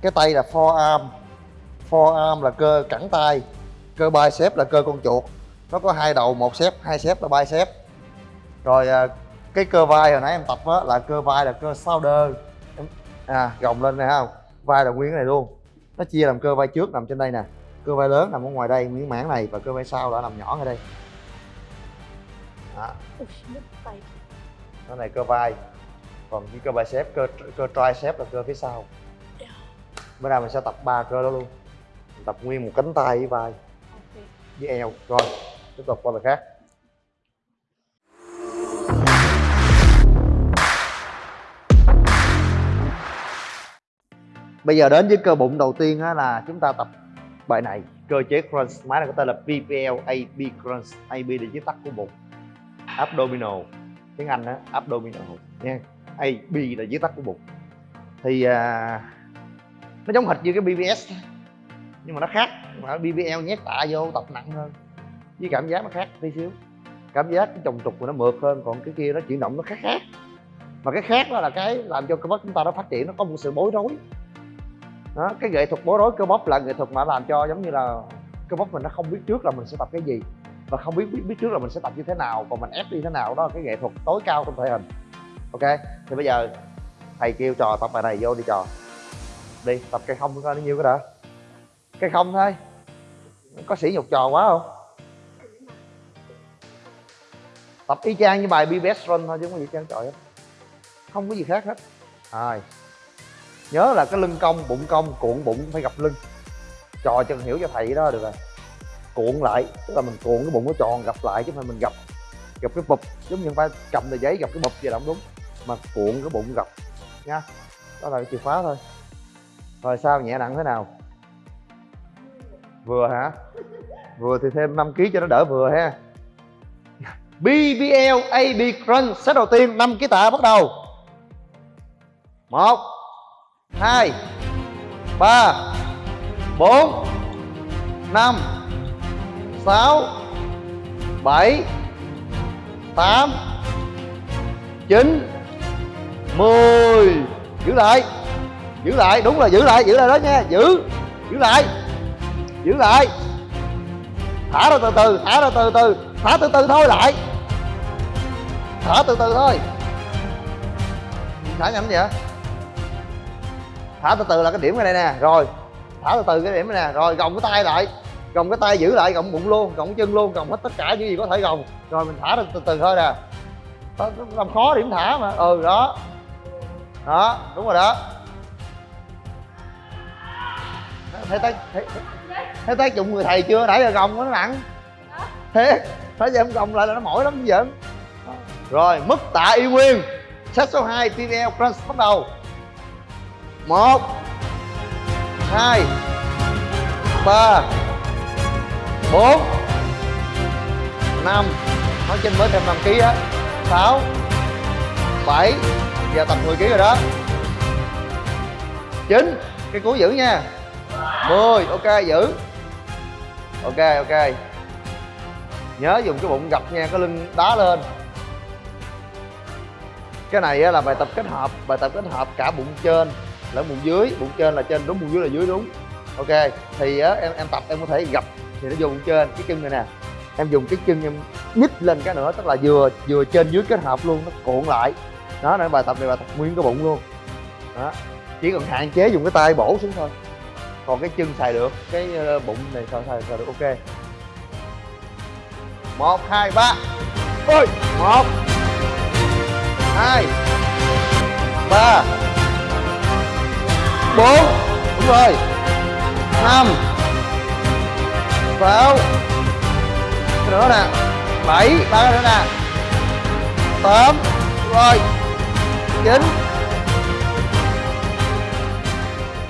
Cái tay là forearm. Forearm là cơ cẳng tay. Cơ bicep là cơ con chuột. Nó có hai đầu, một xếp, hai xếp là bicep. Rồi à, cái cơ vai hồi nãy em tập á là cơ vai là cơ shoulder. À gồng lên này không vai là nguyên cái này luôn. Nó chia làm cơ vai trước nằm trên đây nè. Cơ vai lớn nằm ở ngoài đây, miếng mảng này và cơ vai sau đã nằm nhỏ ở đây đó nó này cơ vai. Còn cái cơ bicep cơ cơ tricep là cơ phía sau. Bữa nay mình sẽ tập ba cơ đó luôn. Mình tập nguyên một cánh tay với vai. Ok. Với eo. Rồi tiếp tục qua bài khác. Bây giờ đến với cơ bụng đầu tiên á là chúng ta tập bài này. Cơ chế crunch máy này có tên là PPL AB crunch AB là viết tắt của bụng abdominal. Tiếng Anh đó, abdominal. Nha. AB là viết tắt của bụng. Thì à, nó giống hệt như cái BBS nhưng mà nó khác. Mà BBL nhét tạ vô tập nặng hơn. Với cảm giác nó khác tí xíu. Cảm giác cái trồng trục của nó mượt hơn còn cái kia nó chuyển động nó khác khác. Mà cái khác đó là cái làm cho cơ bắp chúng ta nó phát triển nó có một sự bối rối. Đó cái nghệ thuật bối rối cơ bắp là nghệ thuật mà làm cho giống như là cơ bắp mình nó không biết trước là mình sẽ tập cái gì và không biết biết, biết trước là mình sẽ tập như thế nào còn mình ép đi thế nào đó là cái nghệ thuật tối cao trong thể hình. Ok thì bây giờ thầy kêu trò tập bài này vô đi trò. Đi tập cây không coi nó nhiêu cái đã. Cây không thôi. Có sỉ nhục trò quá không? Tập y chang như bài be best run thôi chứ không có gì trơn trời, hết. Không có gì khác hết. Rồi nhớ là cái lưng cong bụng cong cuộn bụng phải gặp lưng. Trò chân hiểu cho thầy đó được rồi cuộn lại, tức là mình cuộn cái bụng nó tròn, gặp lại, chứ không phải mình gặp gặp cái bụp, giống như phải cầm tờ giấy gặp cái bụp vậy là không đúng. Mà cuộn cái bụng gặp, nha. Đó là cái chìa khóa thôi. Rồi sao nhẹ nặng thế nào? Vừa hả? Vừa thì thêm 5 kg cho nó đỡ vừa ha. BBL AB Crunch set đầu tiên 5 kg tạ bắt đầu. Một, hai, ba, bốn, năm sáu, bảy, tám, chín, mười. Giữ lại giữ lại, đúng là giữ lại giữ lại đó nha, giữ giữ lại giữ lại. Thả ra từ từ, thả ra từ từ, thả từ từ thôi lại. Thả từ từ thôi. Thả nhanh vậy thả từ từ là cái điểm này đây nè, rồi. Thả từ từ cái điểm này nè, rồi, gồng cái tay lại gồng cái tay giữ lại gồng bụng luôn gồng chân luôn gồng hết tất cả những gì có thể gồng. Rồi mình thả ra từ từ thôi nè. Làm khó điểm thả mà. Ừ đó. Đó đúng rồi đó. Thấy thấy thấy, thấy tác dụng người thầy chưa? Nãy giờ gồng nó nặng. Thế phải giờ em gồng lại là nó mỏi lắm giỡn rồi mức tạ y nguyên. Set số 2 PVL crunch bắt đầu. Một hai ba bốn, năm, nói trên mới thêm 5 kg á, sáu, bảy, giờ tập 10 kg rồi đó. Chín, cái cuối giữ nha. 10 ok, giữ. Ok ok. Nhớ dùng cái bụng gập nha, cái lưng đá lên. Cái này là bài tập kết hợp, bài tập kết hợp cả bụng trên lẫn bụng dưới. Bụng trên là trên, đúng, bụng dưới là dưới, đúng. Ok, thì em em tập em có thể gập thì nó dùng trên cái chân này nè. Em dùng cái chân em nhích lên cái nữa tức là vừa vừa trên dưới kết hợp luôn nó cuộn lại. Đó nên bài tập này bài tập nguyên cái bụng luôn. Đó chỉ cần hạn chế dùng cái tay bổ xuống thôi. Còn cái chân xài được cái ờ, bụng này xài xài, xài được ok. Một hai ba. Ôi một hai ba bốn. Đúng rồi. Năm sáu nữa nè bảy ba nữa nè. Tám rồi chín.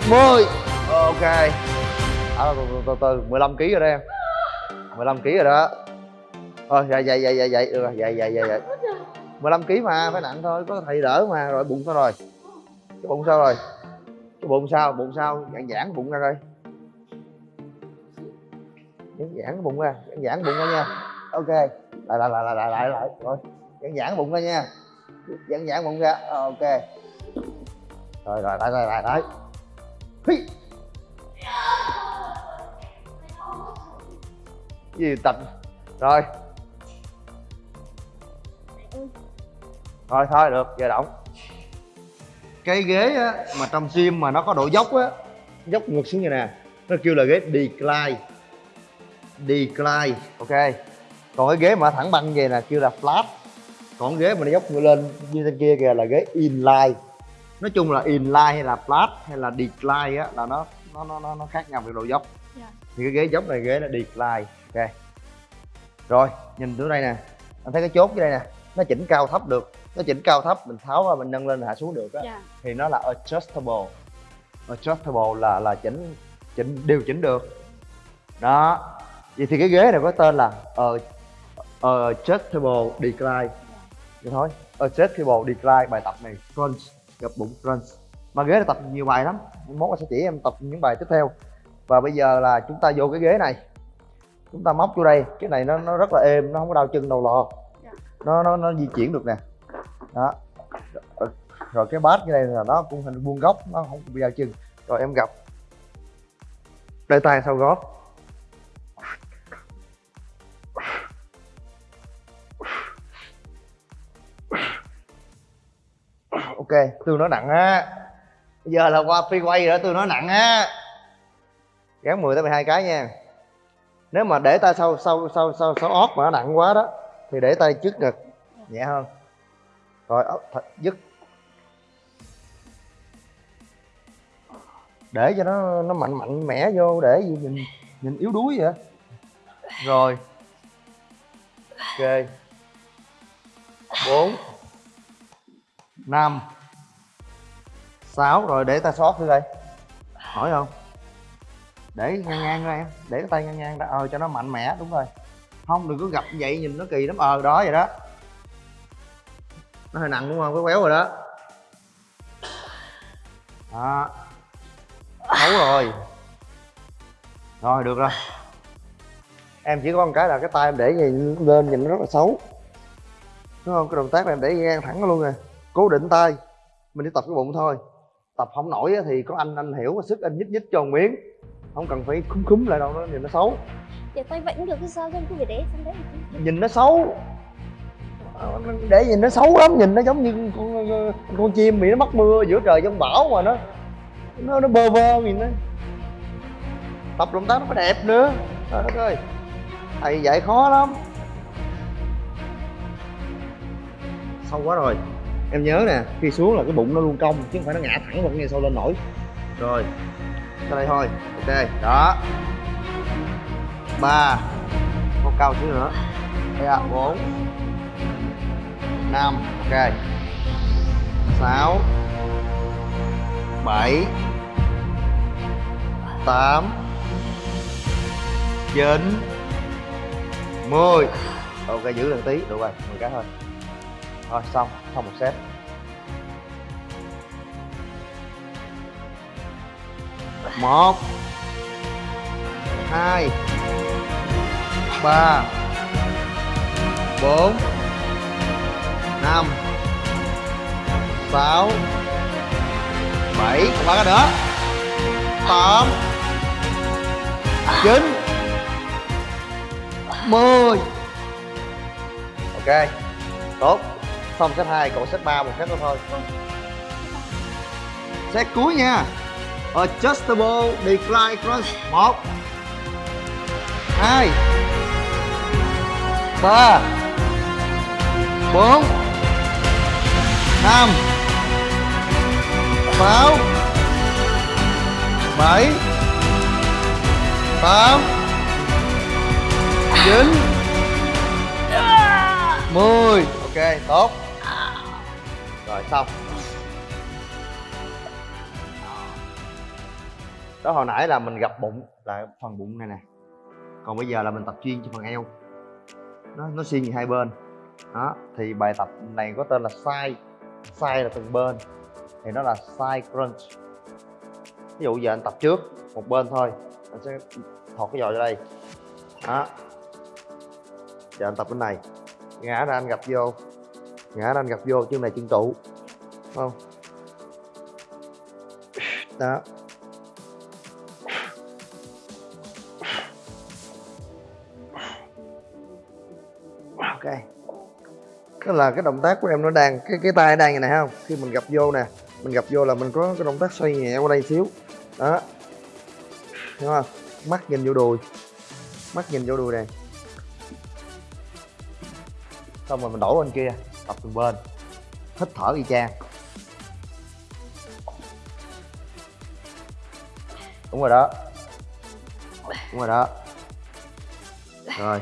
Mười. Ok. À, từ, từ, từ, từ 15 kg rồi đây em. 15 kg rồi đó. Thôi dạ dạ dạ dạ dạ được rồi dạ dạ dạ dạ 15 kg mà phải nặng thôi có thầy đỡ mà rồi bụng sao rồi? Cái bụng sao rồi? Cái bụng sao bụng sao? Giãn giãn bụng ra coi giãn giãn bụng ra giãn giãn bụng ra nha. Ok. Lại lại lại lại lại lại lại. Rồi. Giãn giãn bụng ra nha. Giãn giãn bụng ra. Ờ, ok. Rồi rồi lại lại lại lại. Hi. Gì tập? Rồi. Rồi thôi được giờ động. Cái ghế á, mà trong gym mà nó có độ dốc á dốc ngược xuống như nè. Nó kêu là ghế decline decline. Ok. Còn cái ghế mà thẳng băng về là kêu là flat. Còn ghế mà nó dốc ngược lên như trên kia kìa là ghế inline. Nói chung là inline hay là flat hay là decline á là nó nó nó nó, nó khác nhau về độ dốc. Dạ. thì cái ghế dốc này ghế là decline. Ok. Rồi nhìn từ đây nè. Anh thấy cái chốt dưới đây nè. Nó chỉnh cao thấp được. Nó chỉnh cao thấp mình tháo ra mình nâng lên hạ xuống được á. Dạ. Thì nó là adjustable. Adjustable là là chỉnh chỉnh điều chỉnh được. Đó vậy thì cái ghế này có tên là uh, adjustable decline. Vậy thôi adjustable decline bài tập này crunch gập bụng crunch. Mà ghế này tập nhiều bài lắm. Mốt sẽ chỉ em tập những bài tiếp theo. Và bây giờ là chúng ta vô cái ghế này. Chúng ta móc vô đây. Cái này nó nó rất là êm nó không có đau chân đâu lo Dạ. nó nó nó di chuyển được nè. Đó. Rồi, rồi cái bát như đây là nó cũng hình vuông góc nó không bị đau chân. Rồi em gặp. Để tay sau gót ok, tôi nói nặng á. Bây giờ là qua phi quay rồi đó nói nặng á. Gắn 10 tới 12 cái nha. Nếu mà để tay sau sau sau sau sau ót mà nó nặng quá đó, thì để tay trước ngực, nhẹ hơn. Rồi, ốc thật dứt. Để cho nó nó mạnh mạnh mẽ vô, để gì, nhìn nhìn yếu đuối vậy. Rồi. Ok. Bốn năm sáu, rồi để ta sót thử đây hỏi không? Để ngang ngang ra em. Để cái tay ngang ngang ra ờ cho nó mạnh mẽ, đúng rồi. Không, đừng có gặp vậy, nhìn nó kỳ lắm. Ờ đó, vậy đó. Nó hơi nặng đúng không? Cái quéo rồi đó. Đó. Xấu rồi. Rồi, được rồi. Em chỉ có một cái là cái tay em để gì lên nhìn nó rất là xấu. Đúng không? Cái động tác này em để ngang thẳng nó luôn rồi cố định tay. Mình chỉ tập cái bụng thôi. Tập không nổi thì có anh anh hiểu sức anh nhích nhích cho một miếng. Không cần phải khúm khúm lại đâu nó nhìn nó xấu. Để tay vẫn được cái sao? Không cứ phải để sang đấy. Nhìn nó xấu. Ờ, để nhìn nó xấu lắm nhìn nó giống như con, con chim bị nó mắc mưa giữa trời giông bão mà nó nó nó bơ vơ nhìn nó. Tập động tác nó phải đẹp nữa. Trời đất ơi thầy dạy khó lắm. Sâu quá rồi em nhớ nè, khi xuống là cái bụng nó luôn cong, chứ không phải nó ngã thẳng vào cái ngay sau lên nổi. Rồi tới đây thôi. Ok, đó. Ba, con cao xíu nữa. Đây ạ, bốn, năm, ok. Sáu, bảy, tám, chín, mười. Ok, giữ lần tí, được rồi, mười cái thôi rồi xong xong một set. Một, hai, ba, bốn, năm, sáu, bảy còn ba cái nữa. Tám, chín, mười. Ok, tốt xong set 2 còn set 3 một set nữa thôi. Set cuối nha. Adjustable decline crunch. Một. Hai. Ba. Bốn. Năm. Sáu. Bảy. Tám. Chín. Mười. Ok, tốt rồi, xong. Đó, hồi nãy là mình gặp bụng, là phần bụng này nè. Còn bây giờ là mình tập chuyên cho phần eo. Nó nó xuyên về hai bên. Đó, thì bài tập này có tên là side side là từng bên. Thì nó là side crunch. Ví dụ giờ anh tập trước, một bên thôi. Anh sẽ thọt cái giò ra đây. Đó. Giờ anh tập bên này. Ngã ra anh gặp vô ngã ra anh gặp vô chân này chân trụ không? Đó. Ok. Tức là cái động tác của em nó đang, cái cái tay đang như này, không? Khi mình gặp vô nè, mình gặp vô là mình có cái động tác xoay nhẹ qua đây xíu. Đó. Đúng không? Mắt nhìn vô đùi. Mắt nhìn vô đùi này. Xong rồi mình đổ bên kia tập từng bên. Hít thở y chang. Đúng rồi đó. Đúng rồi đó. Rồi.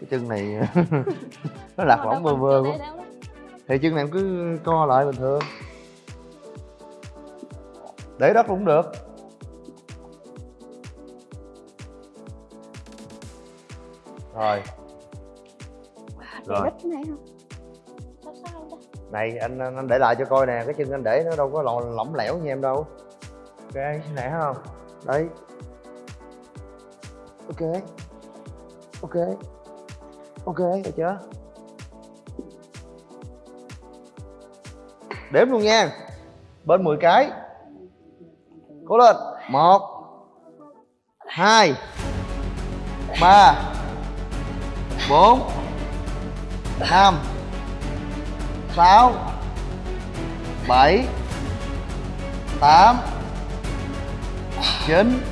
Cái chân này nó lạc lõng vơ vơ quá. thì chân này cứ co lại bình thường. Để đất cũng được. Rồi. Rồi. Này anh, anh anh để lại cho coi nè cái chân anh để nó đâu có lò- lỏng lẻo như em đâu. Ok nè không? Đấy. Ok. Ok. Ok được chưa? Đếm luôn nha. Bên 10 cái. Cố lên. Một. Hai. Ba. Bốn. Năm sáu, bảy, tám, chín,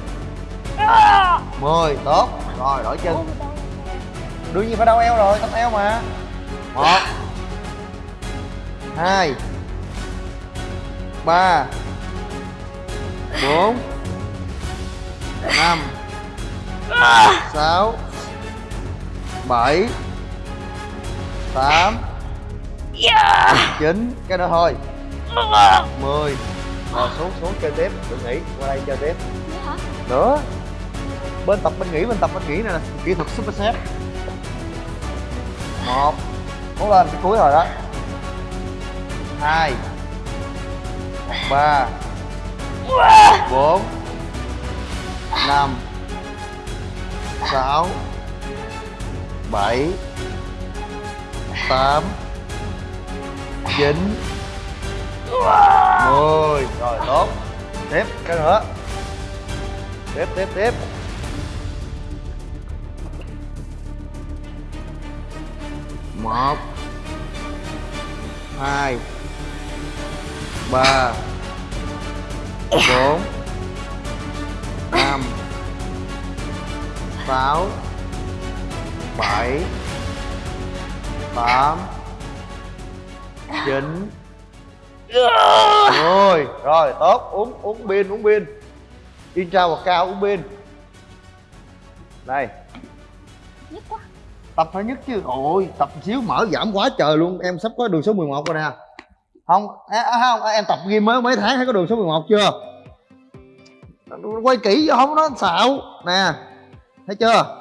mười. Tốt. Rồi, đổi chân. Đương nhiên phải đau eo rồi, tóc eo mà. Một, hai, ba, bốn, năm, sáu, bảy, tám chín cái nữa thôi. Mười. Rồi xuống xuống chơi tiếp. Đừng nghỉ qua đây chơi tiếp. Nữa. Bên tập bên nghỉ bên tập bên nghỉ là kỹ thuật super set. Một. Cố lên cái cuối rồi đó. Hai. Ba. Bốn. Năm. Sáu. Bảy. Tám chín mười rồi, tốt. Tiếp, cái nữa. Tiếp tiếp tiếp. Một, hai, ba, bốn, năm, sáu, bảy, tám chín mười rồi tốt. Uống uống pin uống pin. Intra hoặc cao uống pin. Đây Nhức quá. Tập phải nhất chứ. Ôi tập xíu mở giảm quá trời luôn. Em sắp có đường số 11 rồi nè. Không à, à, không em tập ghi mới mấy tháng thấy có đường số 11 chưa? Quay kỹ vô không nó xạo. Nè thấy chưa?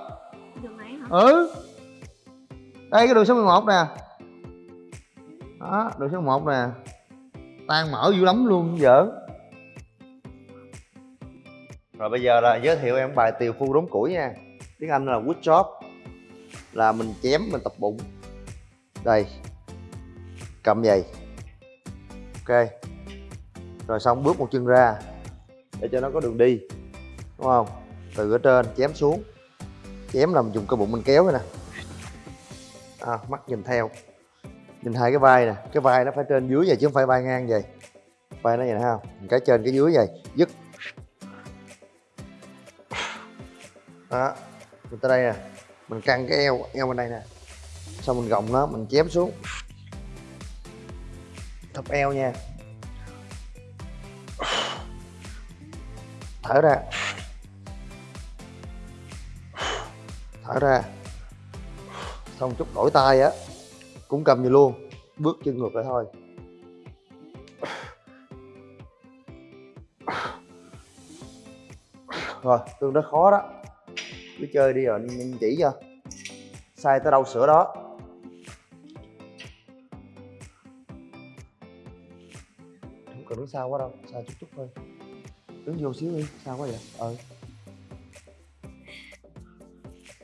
Đường này hả? ừ. Đây cái đường số 11 nè đó đường số 1 nè. Tan mở dữ lắm luôn vợ rồi bây giờ là giới thiệu em bài tiều phu đốn củi nha. Tiếng anh là wood chop là mình chém mình tập bụng. Đây cầm giày ok. Rồi xong bước một chân ra để cho nó có đường đi đúng không? Từ ở trên chém xuống. Chém là mình dùng cơ bụng mình kéo vậy nè. À, mắt nhìn theo nhìn hai cái vai nè, cái vai nó phải trên dưới vậy chứ không phải vai ngang vậy. Vai nó vậy nè không? Cái trên cái dưới vậy, dứt. Đó, mình tới đây nè. Mình căng cái eo eo bên đây nè. Xong mình gồng nó, mình chém xuống. Thấp eo nha. Thở ra. Thở ra. Xong chút đổi tay á cũng cầm vậy luôn, bước chân ngược lại thôi. Rồi, tương đối khó đó. Cứ chơi đi rồi anh chỉ cho. Sai tới đâu sửa đó. Không cần đứng xa quá đâu xa chút chút thôi. Đứng vô xíu đi, sao quá vậy? Ờ.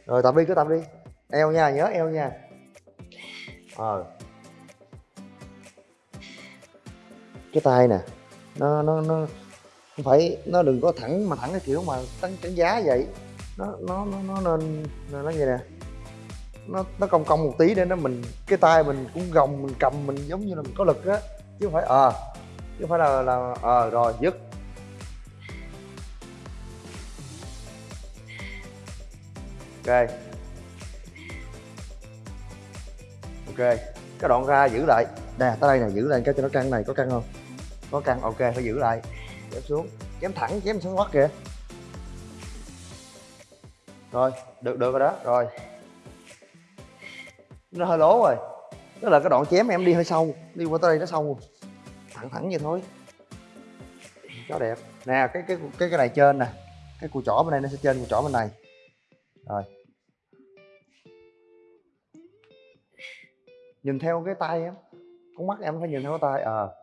Rồi, tập đi, cứ tập đi. Eo nha, nhớ eo nha ờ. Cái tay nè, nó nó nó không phải, nó đừng có thẳng mà thẳng cái kiểu mà đánh đánh giá vậy. Nó nó nó nó nên nó như nè. Nó nó cong cong một tí để nó mình, cái tay mình cũng gồng, mình cầm, mình giống như là mình có lực á, chứ không phải ờ chứ không phải là là ờ rồi, dứt. Ok. Ok, cái đoạn ra giữ lại. Nè, tới đây nè, giữ lại cái cho nó căng này, có căng không? Có căng, ok, phải giữ lại. Chém xuống. Chém thẳng, chém xuống hoắt kìa. Rồi, được được rồi đó, rồi. Nó hơi lố rồi. Tức là cái đoạn chém em đi hơi sâu, đi qua tới đây nó sâu. Rồi. thẳng thẳng vậy thôi. Chó đẹp. Nè, cái cái cái cái này trên nè. Cái cùi chỏ bên đây nó sẽ trên cùi chỏ bên này. Rồi. Nhìn theo cái tay em con mắt em phải nhìn theo cái tay ờ.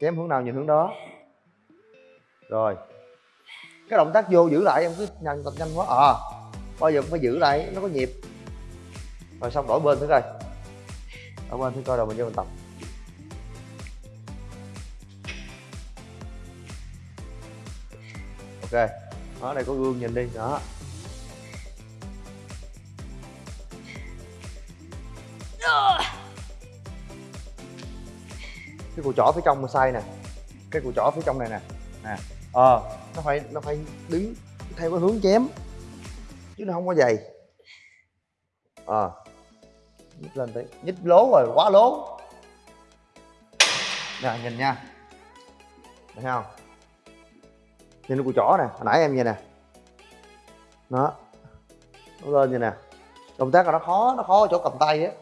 Chém hướng nào nhìn hướng đó. Rồi. Cái động tác vô giữ lại em cứ nhanh, tập nhanh quá ờ. Bao giờ cũng phải giữ lại, nó có nhịp. Rồi xong, đổi bên thử coi. Đổi bên thử coi, rồi mình vô mình tập. Ok. Đó, đây có gương nhìn đi, đó. Cái cùi chỏ phía trong mà sai nè. Cái cùi chỏ phía trong này nè. Nè ờ nó phải nó phải đứng theo cái hướng chém, chứ nó không có dày ờ nhích lên tí nhích lố rồi, quá lố. Nè, nhìn nha. Thấy không? Nhìn cái cùi chỏ nè, hồi nãy em vậy nè. Nó nó lên vậy nè. Động tác là nó khó nó khó ở chỗ cầm tay á.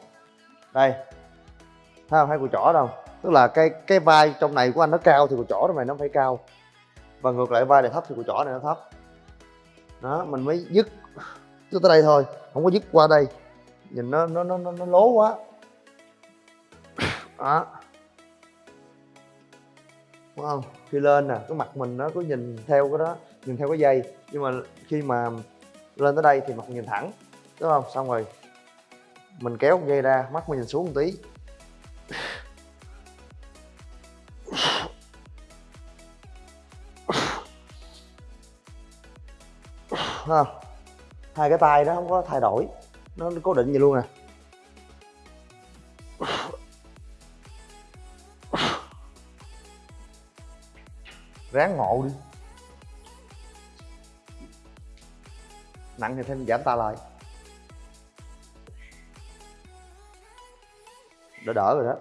Đây. Thấy không? Thấy cùi chỏ đâu tức là cái cái vai trong này của anh nó cao thì cùi chỏ trong này nó phải cao. Và ngược lại vai này thấp thì cùi chỏ này nó thấp. Đó mình mới dứt dứt tới đây thôi không có dứt qua đây. Nhìn nó nó nó nó, nó lố quá. Đó. Đúng không? Khi lên nè cái mặt mình nó cứ nhìn theo cái đó nhìn theo cái dây. Nhưng mà khi mà lên tới đây thì mặt nhìn thẳng đúng không? Xong rồi mình kéo dây ra mắt mình nhìn xuống một tí. Ha. Hai cái tay nó không có thay đổi. Nó cố định vậy luôn nè. Ráng ngộ đi. Nặng thì thêm giảm ta lại. Đỡ đỡ rồi đó.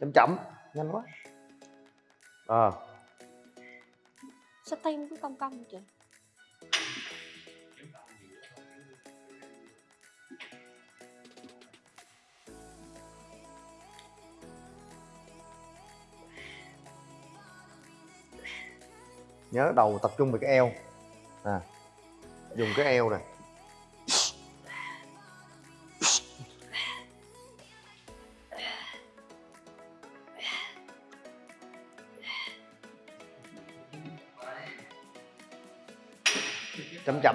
Chậm chậm, nhanh quá. Ờ sao tay nó cứ cong cong vậy nhớ đầu tập trung về cái eo. À dùng cái eo này.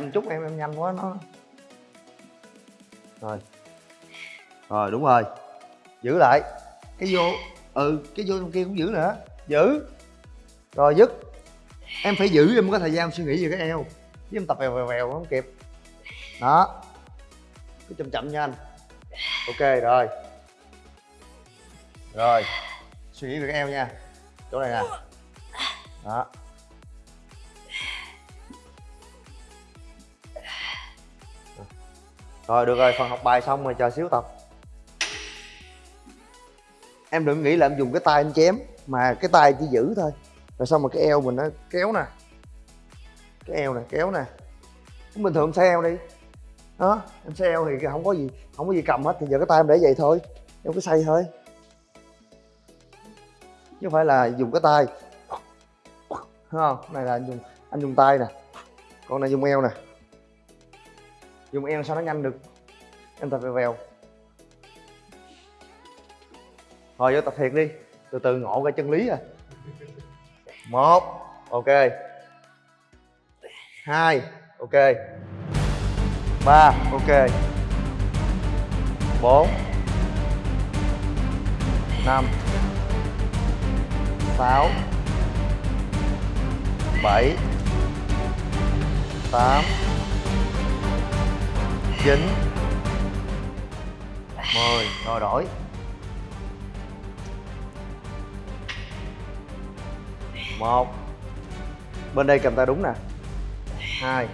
Chậm chút, em em nhanh quá, nó rồi. Rồi, đúng rồi. Giữ lại. Cái vô ừ cái vô trong kia cũng giữ nữa. Giữ. Rồi, dứt. Em phải giữ, em có thời gian suy nghĩ về cái eo. Chứ em tập vèo vèo vèo không kịp. Đó. Cứ chậm chậm nha anh. Ok, rồi. Rồi. Suy nghĩ về cái eo nha. Chỗ này nè. Đó. Rồi, được rồi, phần học bài xong rồi, chờ xíu tập. Em đừng nghĩ là em dùng cái tay em chém, mà cái tay chỉ giữ thôi. Rồi xong mà cái eo mình nó kéo nè. Cái eo nè, kéo nè. Cũng bình thường em xe eo đi. Đó, em xe eo thì không có gì, không có gì cầm hết, thì giờ cái tay em để vậy thôi. Em cứ xoay thôi. Chứ không phải là dùng cái tay. Thấy không? Này là anh dùng anh dùng tay nè. Con này dùng eo nè dùng em sao nó nhanh được. Em tập vèo vèo. Thôi, vô tập thiệt đi. Từ từ ngộ ra chân lý à. Một. Ok. Hai. Ok. Ba. Ok. Bốn. Năm. Sáu. Bảy. Tám chín. Mười, rồi đổi. Một. Bên đây cầm tay đúng nè. Hai.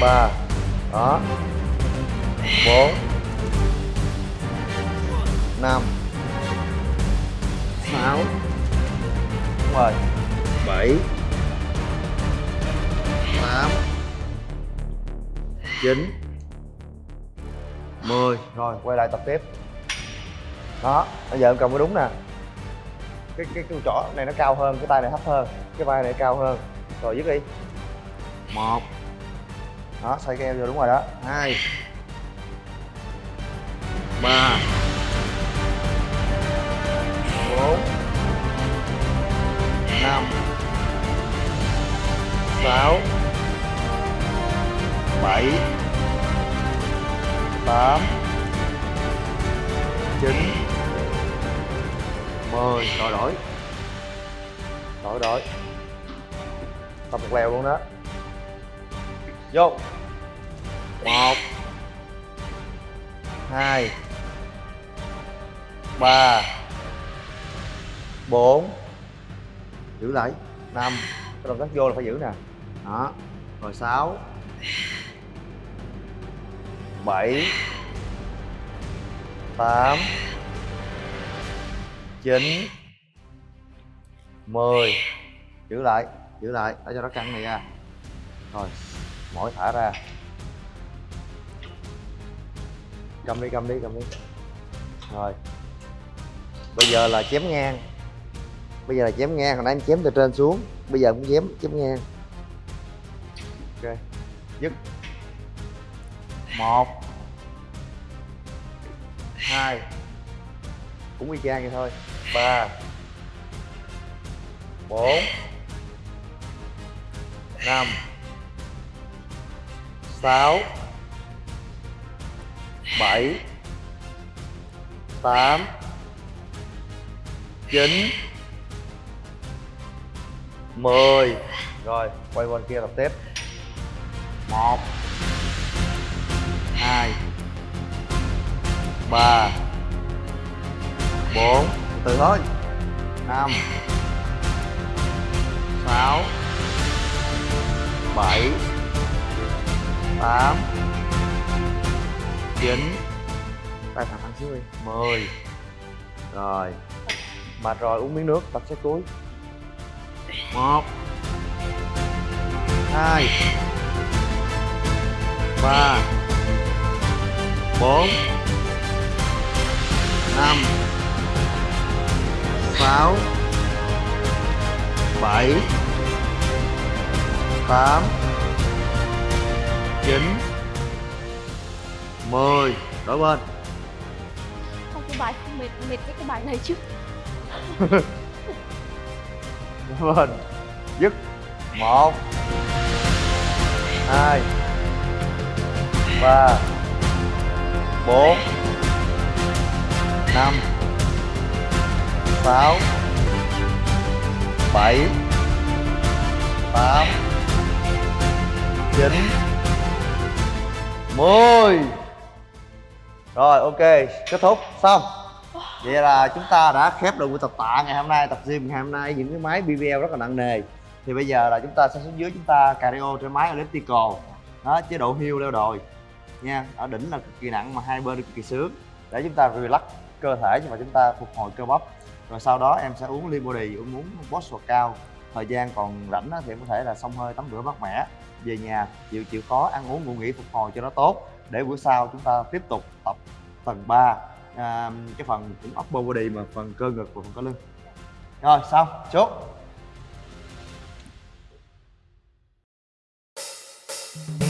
Ba. Đó. Bốn. Năm. Sáu. Đúng rồi bảy. Tám chín. Mười. Rồi, quay lại tập tiếp. Đó, bây giờ em cầm cái đúng nè. Cái cái cái trỏ này nó cao hơn, cái tay này thấp hơn, cái vai này cao hơn. Rồi, dứt đi. Một. Đó, xoay cái eo vô đúng rồi đó. Hai. Ba. Bốn. Năm. Sáu bảy, tám, chín, mười. Rồi đổi. Đổi đổi. Tập một lèo luôn đó. Vô. Một, hai, ba, bốn. Giữ lại. Năm. Cái động tác vô là phải giữ nè. Đó. Rồi sáu bảy, tám, chín, mười. Giữ lại giữ lại, để cho nó căng này ra rồi, mỗi thả ra. Cầm đi cầm đi cầm đi. Rồi. Bây giờ là chém ngang. Bây giờ là chém ngang, hồi nãy em chém từ trên xuống. Bây giờ cũng chém chém ngang. Ok. Dứt. Một hai. Cũng y chang vậy thôi. Ba. Bốn. Năm. Sáu. Bảy. Tám. Chín. Mười. Rồi, quay qua kia tập tiếp. Một. Hai ba. Bốn. Từ thôi. Năm. Sáu. Bảy. Tám. Chín. Tay thẳng thẳng xíu đi. Mười. Rồi. Mệt rồi uống miếng nước tập set cuối một. Hai. Ba. Bốn năm. Sáu. Bảy. Tám. Chín. Mười. Đổi bên. Không cái bài không mệt mệt với cái bài này chứ. Đổi bên. Dứt. Một. Hai. Ba. Bốn năm. Sáu. Bảy. Tám. Chín. Mười. Rồi, ok, kết thúc, xong. Vậy là chúng ta đã khép được buổi tập tạ ngày hôm nay, tập gym ngày hôm nay. Những cái máy BBL rất là nặng nề. Thì bây giờ là chúng ta sẽ xuống dưới chúng ta cardio trên máy elliptical. Đó, chế độ hill leo đồi. Nha, ở đỉnh là cực kỳ nặng mà hai bên cực kỳ sướng. Để chúng ta relax cơ thể nhưng mà chúng ta phục hồi cơ bắp. Rồi sau đó em sẽ uống Libody Body uống uống boss cao. Thời gian còn rảnh thì em có thể là xông hơi tắm rửa mát mẻ về nhà chịu chịu khó ăn uống ngủ nghỉ phục hồi cho nó tốt. Để bữa sau chúng ta tiếp tục tập tầng 3 à, cái phần cũng upper body mà phần cơ ngực và phần cơ lưng. Rồi xong chốt. Sài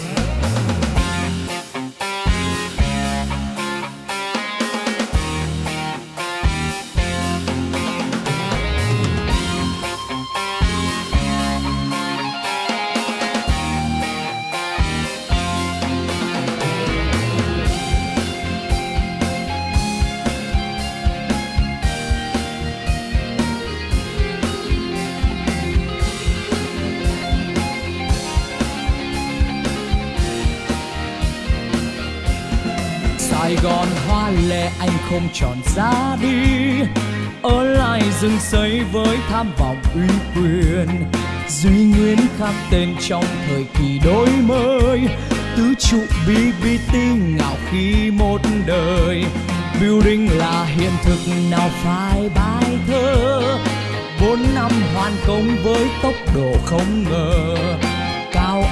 anh không chọn ra đi. Ở lại rừng xây với tham vọng uy quyền, Duy nguyên khắc tên trong thời kỳ đổi mới. Tứ trụ BBT ngạo khí một đời, Building là hiện thực nào phải bài thơ. Bốn năm hoàn công với tốc độ không ngờ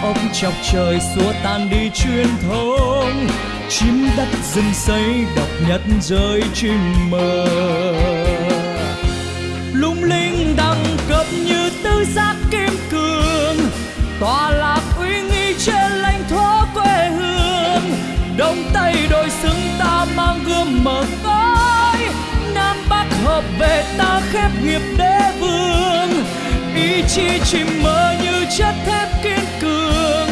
ốc chọc trời xua tan đi truyền thống chim đất rừng xây độc nhất rơi chim mơ lung linh đẳng cấp như tứ giác kim cương. Tòa lạc uy nghi trên lãnh thổ quê hương. Đông tây đôi xứng ta mang gươm mở cõi, nam bắc hợp về ta khép nghiệp đế vương. Ý chí chim mơ như chất thép cường.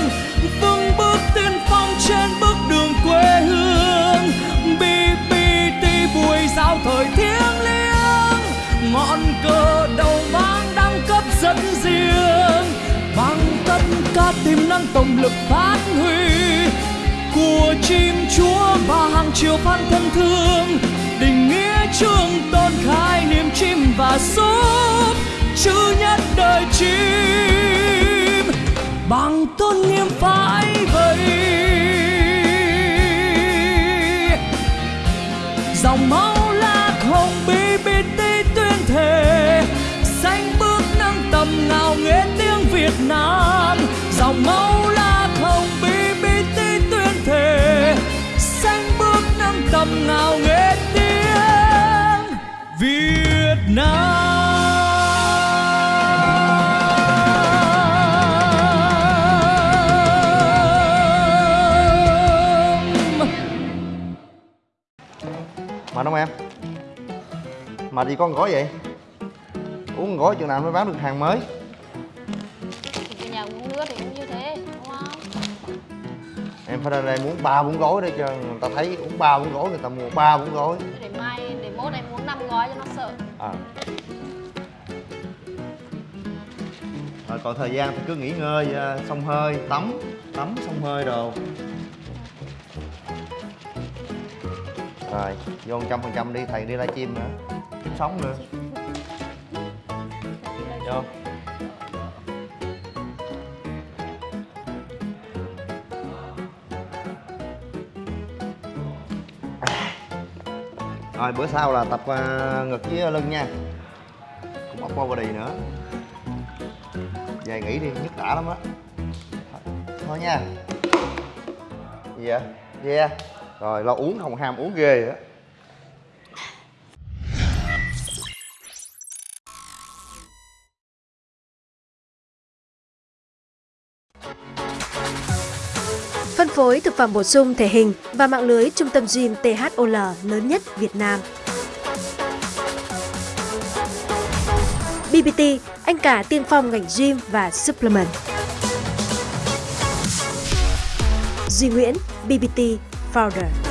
Vững bước tiên phong trên bước đường quê hương. Bpt buổi giao thời thiêng liêng. Ngọn cờ đầu mang đăng cấp dẫn riêng. Bằng tất cả tiềm năng tổng lực phát huy. Của chim chúa và hàng triệu fan thân thương. Tình nghĩa trường tôn khai niềm chim và súp chữ nhất đời chim bằng tôn nghiêm phải vậy dòng máu lạc hồng BBT tuyên thề xanh bước nâng tầm ngào nghe tiếng Việt Nam. Dòng máu lạc hồng BBT tuyên thề xanh bước nâng tầm ngào nghe tiếng Việt Nam. Em? Mệt gì con gói vậy? Uống gói chừng nào mới bán được hàng mới thì nhà uống nước thì cũng như thế đúng không Em phải ra đây muốn ba bốn gói để cho người ta thấy uống ba bốn gói người ta mua ba bốn gói để mai để mốt em muốn năm gói cho nó sợ à. Rồi còn thời gian thì cứ nghỉ ngơi, à, xông hơi, tắm Tắm, xông hơi đồ Rồi, vô 100% đi, thầy đi livestream nữa. Kiếm sống nữa. Vô. Rồi bữa sau là tập à, ngực với lưng nha. Cũng ốc body nữa. Về nghỉ đi, nhức đã lắm á. Thôi nha. Gì vậy? Yeah rồi lo uống không ham uống ghê á Phân phối thực phẩm bổ sung thể hình và mạng lưới trung tâm gym THOL lớn nhất Việt Nam. BBT, anh cả tiên phong ngành gym và supplement. Duy Nguyễn, BBT powder.